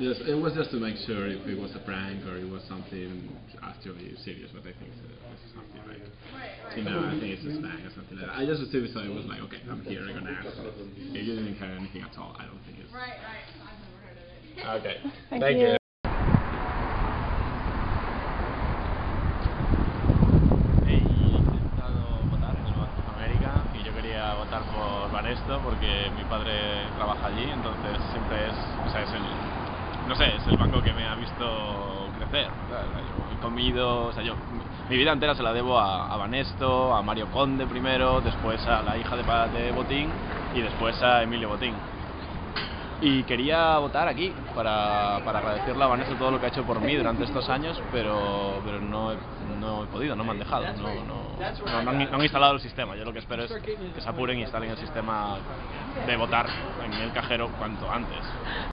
Yes, it was just to make sure if it was a prank or it was something actually serious, but I think it something like, you know, I think it's a snag or something like that. I just assumed so it was like, okay, I'm here, I'm gonna ask. If you didn't hear anything at all, I don't think it's... Right, right, I've never heard of it. okay, thank, thank you. you. porque mi padre trabaja allí, entonces siempre es, o sea, es el es el banco que me ha visto crecer. Yo he comido, o sea, yo, mi vida entera se la debo a, Vanesto, a Mario Conde primero, después a la hija de, Botín y después a Emilio Botín. Y quería votar aquí para, para, agradecerle a Vanesto todo lo que ha hecho por mí durante estos años, pero, pero no, he, no he podido, no me han dejado, no, no, han, no, han, instalado el sistema. Yo lo que espero es que se apuren y instalen el sistema de votar en el cajero cuanto antes.